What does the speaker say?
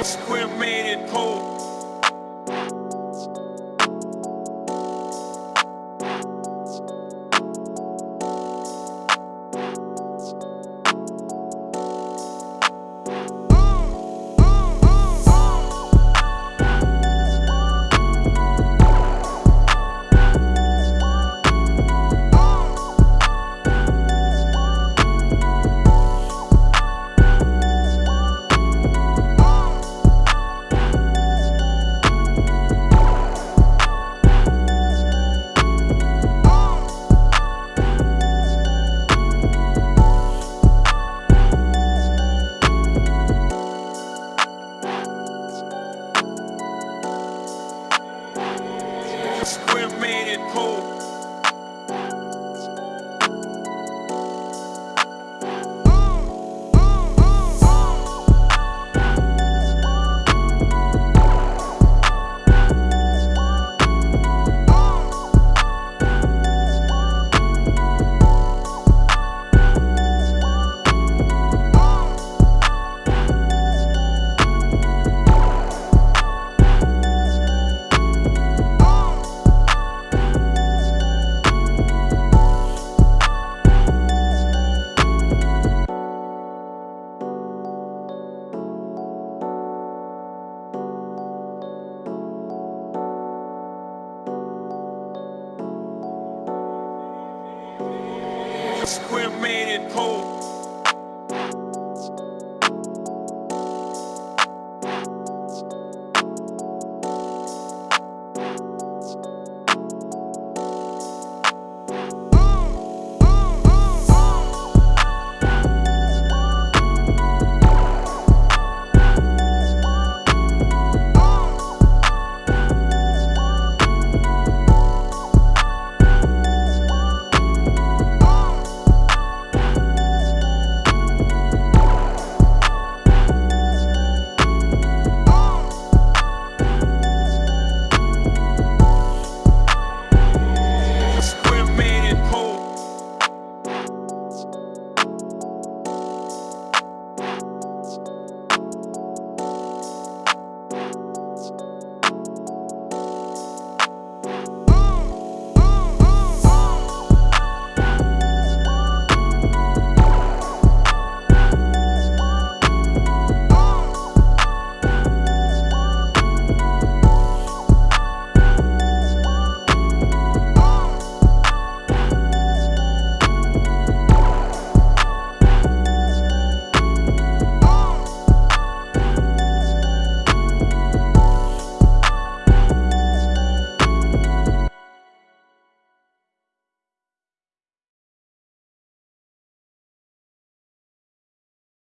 We made it cold. Cremated pool. Cremated pool. cremated pool.